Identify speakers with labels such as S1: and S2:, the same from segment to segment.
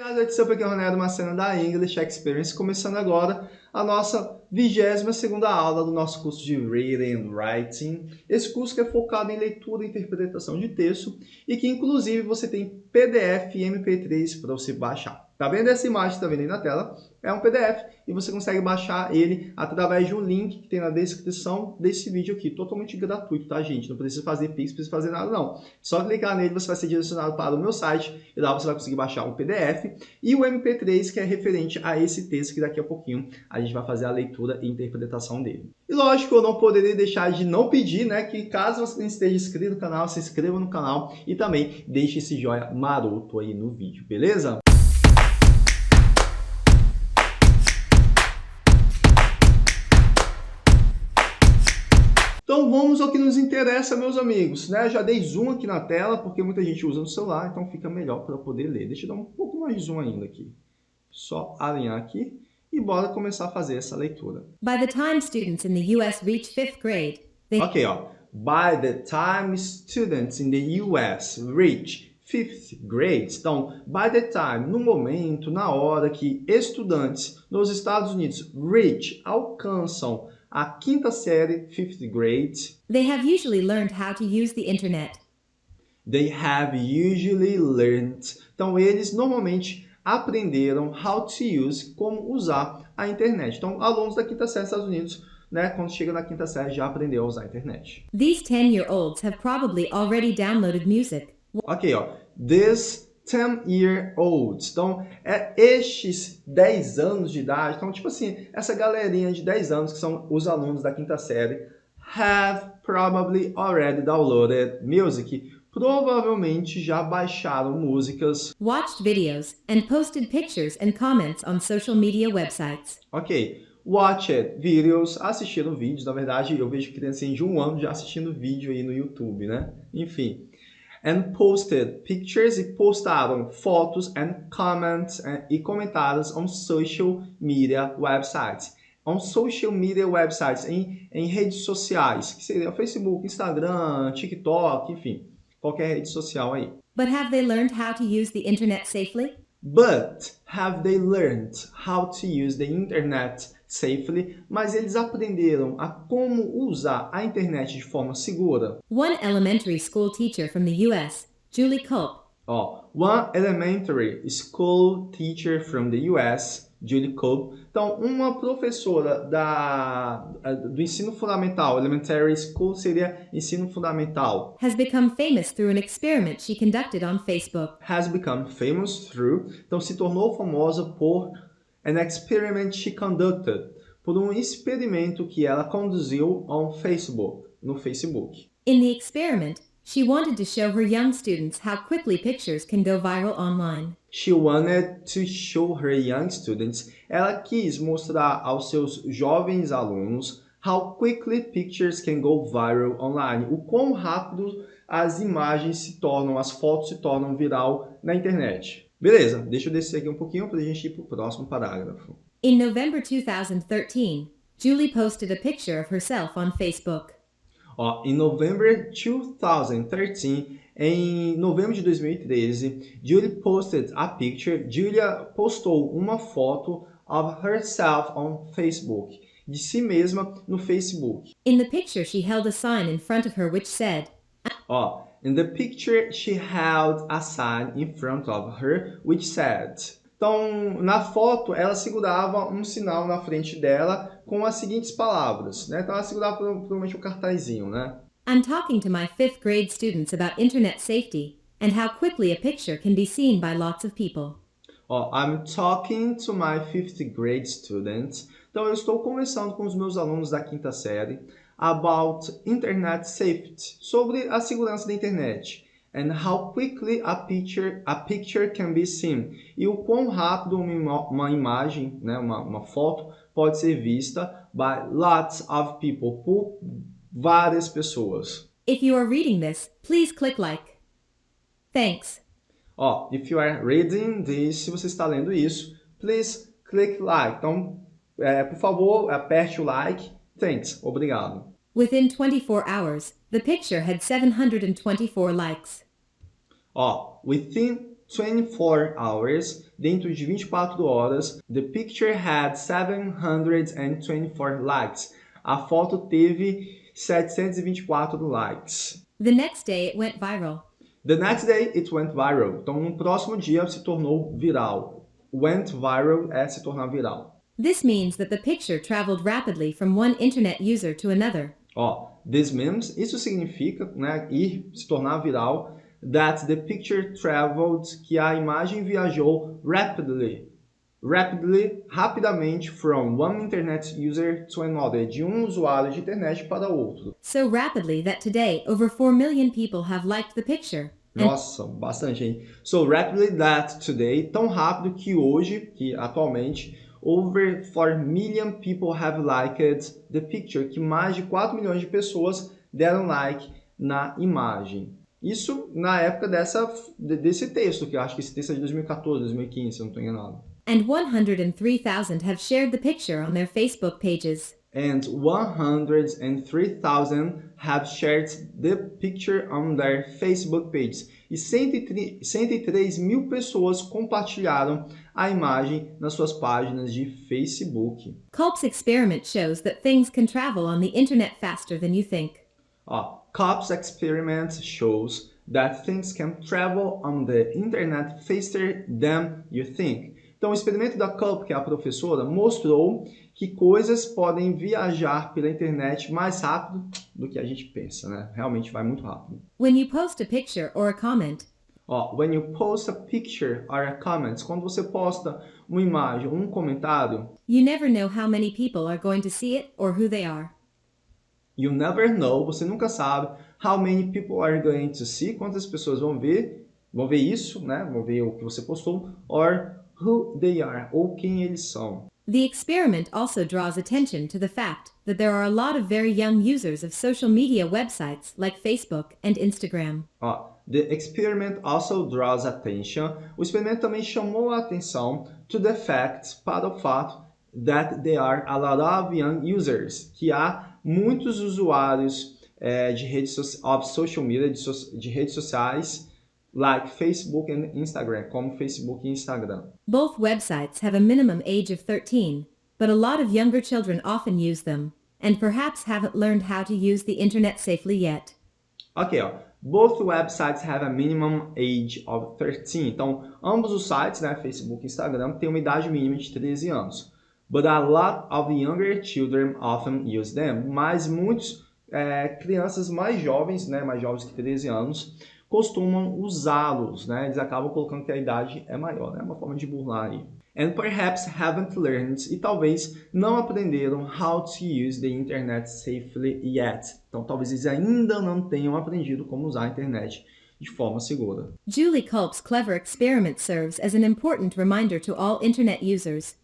S1: Obrigado, Edson, porque é o Ronaldo Macena da English Experience, começando agora a nossa 22ª aula do nosso curso de Reading and Writing. Esse curso que é focado em leitura e interpretação de texto e que, inclusive, você tem PDF e MP3 para você baixar. Tá vendo essa imagem que está vendo aí na tela? É um PDF e você consegue baixar ele através de um link que tem na descrição desse vídeo aqui. Totalmente gratuito, tá, gente? Não precisa fazer Pix, não precisa fazer nada, não. Só clicar nele, você vai ser direcionado para o meu site e lá você vai conseguir baixar o PDF e o MP3, que é referente a esse texto que daqui a pouquinho a gente vai fazer a leitura e interpretação dele. E lógico, eu não poderia deixar de não pedir, né, que caso você não esteja inscrito no canal, se inscreva no canal e também deixe esse joinha maroto aí no vídeo, beleza? Então vamos ao que nos interessa, meus amigos. Né? Já dei zoom aqui na tela, porque muita gente usa no celular, então fica melhor para poder ler. Deixa eu dar um pouco mais de zoom ainda aqui. Só alinhar aqui e bora começar a fazer essa leitura.
S2: By the time students in the US reach fifth grade, they
S1: Ok, ó. By the time students in the US reach fifth grade. Então, by the time, no momento, na hora que estudantes nos Estados Unidos reach, alcançam a quinta série, fifth grade,
S2: they have usually learned how to use the internet.
S1: they have usually learned. Então, eles normalmente aprenderam how to use, como usar a internet. Então, alunos da quinta série dos Estados Unidos, né, quando chega na quinta série, já aprendeu a usar a internet.
S2: These 10-year-olds have probably already downloaded music.
S1: Ok, ó. This 10-year-olds. Então, é estes 10 anos de idade. Então, tipo assim, essa galerinha de 10 anos, que são os alunos da quinta série, have probably already downloaded music. Provavelmente já baixaram músicas.
S2: watched videos, and posted pictures and comments on social media websites.
S1: Ok. Watched videos, assistiram vídeos. Na verdade, eu vejo criancinha de um ano já assistindo vídeo aí no YouTube, né? Enfim. And posted pictures e postaram fotos and comments eh, e comentários on social media websites. On social media websites, em, em redes sociais, que seria Facebook, Instagram, TikTok, enfim, qualquer rede social aí.
S2: But have they learned how to use the internet safely?
S1: But have they learned how to use the internet safely? Mas eles aprenderam a como usar a internet de forma segura.
S2: One elementary school teacher from the US, Julie Culp,
S1: Ó, one elementary school teacher from the US, Julie Cope. Então, uma professora da, do ensino fundamental, elementary school seria ensino fundamental,
S2: has become famous through an experiment she conducted on Facebook.
S1: has become famous through, então se tornou famosa por an experiment she conducted, por um experimento que ela conduziu on Facebook, no Facebook.
S2: In the experiment, she wanted to show her young students how quickly pictures can go viral online.
S1: She wanted to show her young students, ela quis mostrar aos seus jovens alunos how quickly pictures can go viral online, o quão rápido as imagens se tornam, as fotos se tornam viral na internet. Beleza, deixa eu descer aqui um pouquinho para a gente ir para o próximo parágrafo.
S2: In November 2013, Julie posted a picture of herself on Facebook.
S1: Ó, em November 2013, em novembro de 2013, Julie posted a picture, Julia postou uma foto of herself on Facebook, de si mesma no Facebook.
S2: In the picture, she held a sign in front of her which said,
S1: Ó, in the picture she held a sign in front of her which said. Então, na foto, ela segurava um sinal na frente dela com as seguintes palavras, né? Então, ela segurava provavelmente um cartazinho, né?
S2: I'm talking to my fifth grade students about internet safety and how quickly a picture can be seen by lots of people.
S1: Ó, I'm talking to my fifth grade students. Então, eu estou conversando com os meus alunos da quinta série about internet safety, sobre a segurança da internet. And how quickly a picture, a picture can be seen. E o quão rápido uma, uma imagem, né, uma, uma foto, pode ser vista by lots of people, por várias pessoas.
S2: If you are reading this, please click like. Thanks.
S1: Ó, if you are reading this, se você está lendo isso, please click like. Então, é, por favor, aperte o like. Thanks. Obrigado.
S2: Within 24 hours, the picture had 724 likes.
S1: Ó, within 24 hours, dentro de 24 horas, the picture had 724 likes. A foto teve 724 likes.
S2: The next day it went viral.
S1: The next day it went viral. Então, no próximo dia se tornou viral. Went viral é se tornar viral.
S2: This means that the picture traveled rapidly from one internet user to another.
S1: Ó, this means, isso significa, né, ir, se tornar viral, that the picture traveled, que a imagem viajou rapidly, rapidly, rapidamente from one internet user to another, de um usuário de internet para outro.
S2: So rapidly that today over 4 million people have liked the picture.
S1: Nossa, bastante, hein? So rapidly that today, tão rápido que hoje, que atualmente, over 4 million people have liked the picture, que mais de 4 milhões de pessoas deram like na imagem. Isso na época dessa, desse texto, que eu acho que esse texto é de 2014, 2015, se eu não estou enganado.
S2: And 103,000 have shared the picture on their Facebook pages.
S1: And 103,000 have shared the picture on their Facebook pages. E 103 mil pessoas compartilharam a imagem nas suas páginas de Facebook.
S2: Culp's experiment shows that things can travel on the internet faster than you think.
S1: Ó, Culp's experiment shows that things can travel on the internet faster than you think. Então, o experimento da Culp, que é a professora, mostrou que coisas podem viajar pela internet mais rápido do que a gente pensa, né? Realmente vai muito rápido.
S2: When you post a picture or a comment,
S1: Ó, when you post a picture or a comment, quando você posta uma imagem, um comentário,
S2: you never know how many people are going to see it or who they are.
S1: you never know, você nunca sabe how many people are going to see, quantas pessoas vão ver, vão ver isso, né? Vão ver o que você postou, or who they are, ou quem eles são.
S2: The experiment also draws attention to the fact that there are a lot of very young users of social media websites like Facebook and Instagram.
S1: Ó, the experiment also draws attention. O experimento também chamou a atenção to the fact, para o fato that there are a lot of young users, que há muitos usuários eh, de redes so of social media, de, so de redes sociais, like Facebook and Instagram, como Facebook e Instagram.
S2: Both websites have a minimum age of 13, but a lot of younger children often use them, and perhaps haven't learned how to use the internet safely yet.
S1: Ok, ó. Both websites have a minimum age of 13. Então, ambos os sites, né, Facebook e Instagram, têm uma idade mínima de 13 anos. But a lot of younger children often use them. Mas muitos é, crianças mais jovens, né, mais jovens que 13 anos, costumam usá-los, né? Eles acabam colocando que a idade é maior, né? Uma forma de burlar aí. And perhaps haven't learned, e talvez não aprenderam how to use the internet safely yet. Então talvez eles ainda não tenham aprendido como usar a internet de forma segura.
S2: Julie Culp's clever experiment serves as an important reminder to all internet users.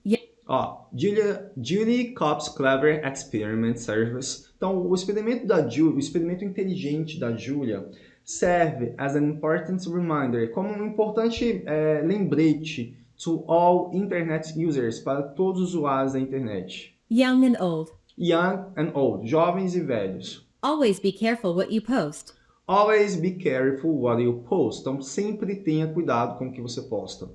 S1: Ó, Julia, Julie Copp's Clever Experiment Service. Então, o experimento da Julie, o experimento inteligente da Julia, serve as an important reminder, como um importante é, lembrete to all internet users, para todos os usuários da internet.
S2: Young and old.
S1: Young and old, jovens e velhos.
S2: Always be careful what you post.
S1: Always be careful what you post. Então, sempre tenha cuidado com o que você posta.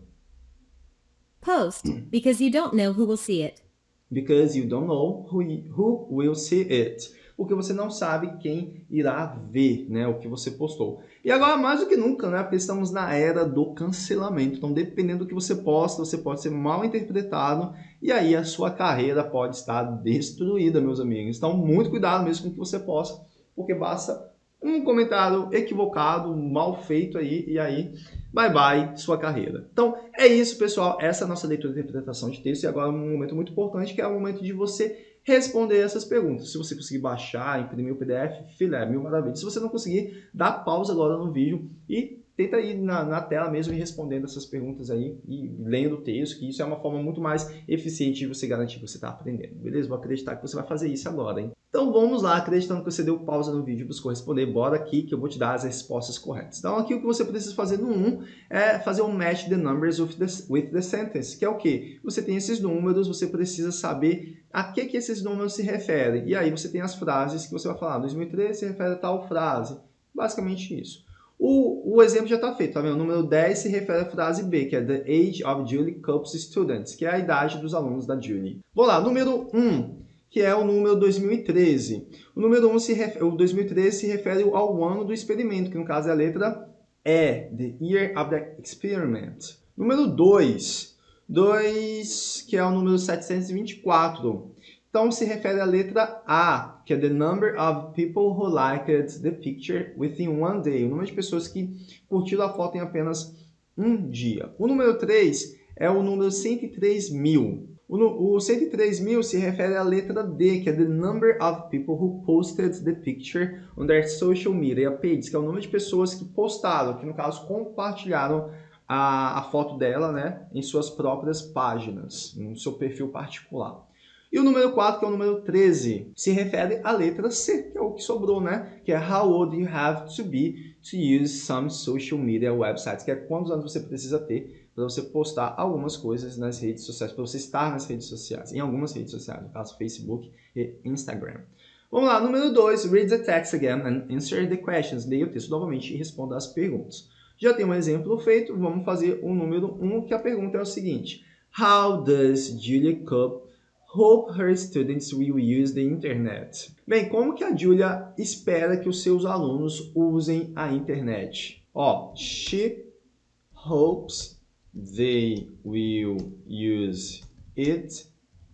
S2: Post because you don't know who will see it.
S1: Because you don't know who, who will see it. Porque você não sabe quem irá ver né, o que você postou. E agora, mais do que nunca, né, porque estamos na era do cancelamento. Então, dependendo do que você posta, você pode ser mal interpretado e aí a sua carreira pode estar destruída, meus amigos. Então, muito cuidado mesmo com o que você posta, porque basta um comentário equivocado, mal feito aí, e aí bye bye sua carreira. Então é isso, pessoal. Essa é a nossa leitura de interpretação de texto. E agora um momento muito importante, que é o momento de você responder essas perguntas. Se você conseguir baixar, imprimir o PDF, filé, mil maravilhas. Se você não conseguir, dá pausa agora no vídeo e tenta ir na, na, tela mesmo e respondendo essas perguntas aí e lendo o texto, que isso é uma forma muito mais eficiente de você garantir que você está aprendendo, beleza? Vou acreditar que você vai fazer isso agora, hein? Então vamos lá, acreditando que você deu pausa no vídeo e buscou responder, bora aqui que eu vou te dar as respostas corretas. Então aqui o que você precisa fazer no 1 é fazer um match the numbers with the, with the sentence, que é o que? Você tem esses números, você precisa saber a que, que esses números se referem. E aí você tem as frases que você vai falar, 2013 se refere a tal frase. Basicamente isso. O, o exemplo já está feito, tá vendo? O número 10 se refere à frase B, que é The age of Julie Cope's students, que é a idade dos alunos da Julie. Vou lá, número 1, que é o número 2013. O número 1, se refere, o 2013 se refere ao ano do experimento, que no caso é a letra E, The Year of the Experiment. Número 2, 2, que é o número 724. Então, se refere à letra A, que é the number of people who liked the picture within one day. O número de pessoas que curtiram a foto em apenas um dia. O número 3 é o número 103 mil. O, o 103 mil se refere à letra D, que é the number of people who posted the picture on their social media pages, que é o número de pessoas que postaram, que no caso compartilharam a, a foto dela né, em suas próprias páginas, no seu perfil particular. E o número 4, que é o número 13, se refere à letra C, que é o que sobrou, né? Que é How old you have to be to use some social media websites, que é quantos anos você precisa ter para você postar algumas coisas nas redes sociais, para você estar nas redes sociais, em algumas redes sociais, no caso Facebook e Instagram. Vamos lá, número 2, read the text again and answer the questions. Leia o texto novamente e responda as perguntas. Já tem um exemplo feito, vamos fazer o número 1, um, que a pergunta é o seguinte. How does Julia Cup hope her students will use the internet. Bem, como que a Julia espera que os seus alunos usem a internet? Ó, she hopes they will use it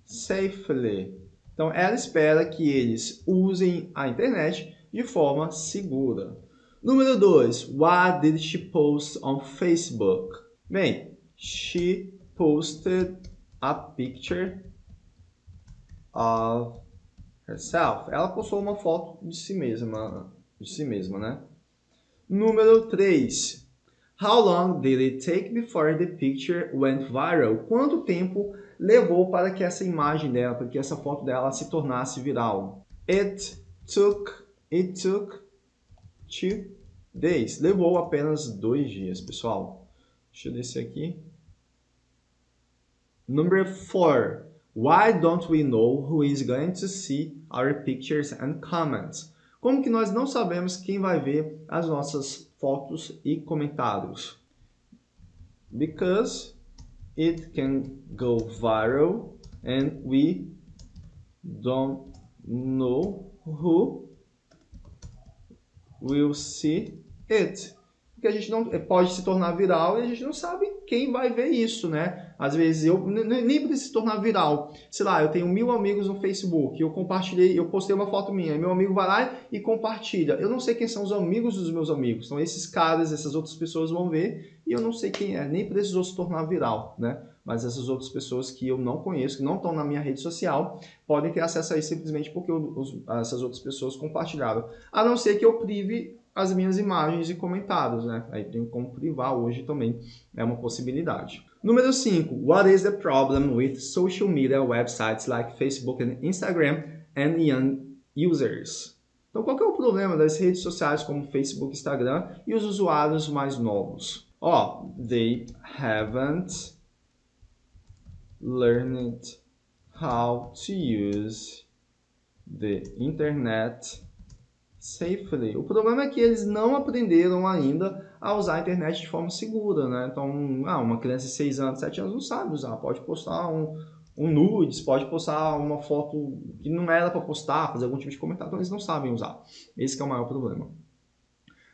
S1: safely. Então, ela espera que eles usem a internet de forma segura. Número 2. What did she post on Facebook? Bem, she posted a picture of herself. Ela postou uma foto de si mesma, de si mesma, né? Número 3. How long did it take before the picture went viral? Quanto tempo levou para que essa imagem dela, para que essa foto dela se tornasse viral? It took, it took two days. Levou apenas dois dias, pessoal. Deixa eu descer aqui. Number 4. Why don't we know who is going to see our pictures and comments? Como que nós não sabemos quem vai ver as nossas fotos e comentários? Because it can go viral and we don't know who will see it que a gente não pode se tornar viral e a gente não sabe quem vai ver isso, né? Às vezes eu nem precisa se tornar viral. Sei lá, eu tenho mil amigos no Facebook, eu compartilhei, eu postei uma foto minha, meu amigo vai lá e compartilha. Eu não sei quem são os amigos dos meus amigos. Então esses caras, essas outras pessoas vão ver e eu não sei quem é, nem precisou se tornar viral, né? Mas essas outras pessoas que eu não conheço, que não estão na minha rede social, podem ter acesso a isso simplesmente porque eu, os, essas outras pessoas compartilharam. A não ser que eu prive as minhas imagens e comentários, né? Aí tem como privar hoje também, é uma possibilidade. Número 5. What is the problem with social media websites like Facebook and Instagram and young users? Então, qual é o problema das redes sociais como Facebook Instagram e os usuários mais novos? Ó, oh, they haven't learned how to use the internet safely. O problema é que eles não aprenderam ainda a usar a internet de forma segura, né? Então, ah, uma criança de 6 anos, 7 anos não sabe usar, pode postar um, um nudes, pode postar uma foto que não era para postar, fazer algum tipo de comentário, então eles não sabem usar. Esse é o maior problema.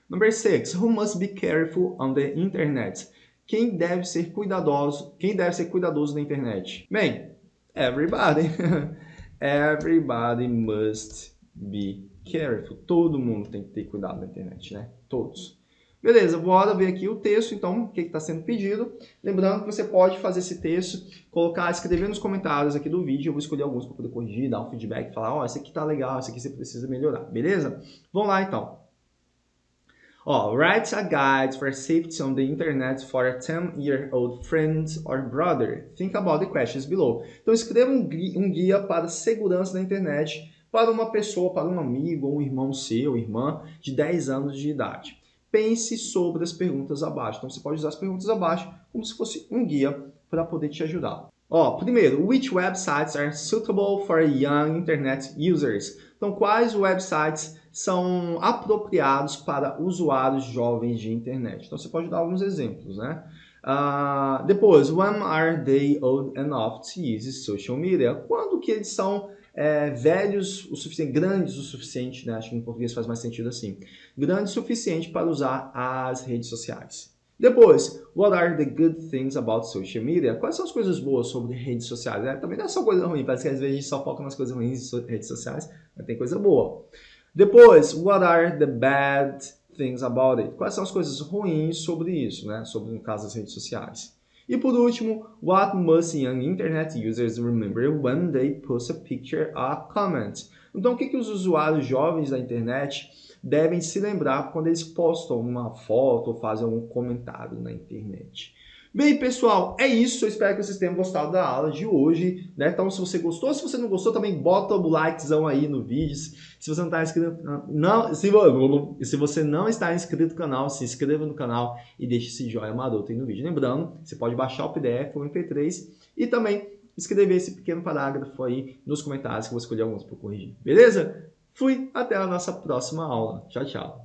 S1: Number 6. Who must be careful on the internet? Quem deve ser cuidadoso, quem deve ser cuidadoso na internet? Bem, everybody. everybody must be careful. Todo mundo tem que ter cuidado na internet, né? Todos. Beleza, bora ver aqui o texto, então, o que está sendo pedido. Lembrando que você pode fazer esse texto, colocar, escrever nos comentários aqui do vídeo, eu vou escolher alguns para poder corrigir, dar um feedback, falar, ó, oh, esse aqui tá legal, esse aqui você precisa melhorar, beleza? Vamos lá, então. Ó, write a guide for safety on the internet for a 10-year-old friend or brother. Think about the questions below. Então, escreva um guia para segurança na internet para uma pessoa, para um amigo ou um irmão seu, irmã de 10 anos de idade. Pense sobre as perguntas abaixo. Então você pode usar as perguntas abaixo como se fosse um guia para poder te ajudar. Ó, primeiro, which websites are suitable for young internet users? Então, quais websites são apropriados para usuários jovens de internet. Então você pode dar alguns exemplos, né? Uh, depois, when are they old enough to use social media? Quando que eles são é, velhos o suficiente, grandes o suficiente, né? acho que em português faz mais sentido assim, grandes o suficiente para usar as redes sociais. Depois, what are the good things about social media? Quais são as coisas boas sobre redes sociais? É, também não é só coisa ruim, parece que às vezes a gente só foca nas coisas ruins de redes sociais, mas tem coisa boa. Depois, what are the bad things about it? Quais são as coisas ruins sobre isso, né? Sobre, no caso, as redes sociais. E por último, what must young internet users remember when they post a picture or comment? Então, o que, que os usuários jovens da internet devem se lembrar quando eles postam uma foto ou fazem um comentário na internet? Bem, pessoal, é isso. Eu espero que vocês tenham gostado da aula de hoje. Né? Então, se você gostou, se você não gostou, também bota o likezão aí no vídeo. Se você não está inscrito, não, se, se você não está inscrito no canal, se inscreva no canal e deixe esse joinha maroto aí no vídeo. Lembrando, você pode baixar o PDF ou o MP3 e também escrever esse pequeno parágrafo aí nos comentários que eu vou escolher alguns para corrigir. Beleza? Fui, até a nossa próxima aula. Tchau, tchau.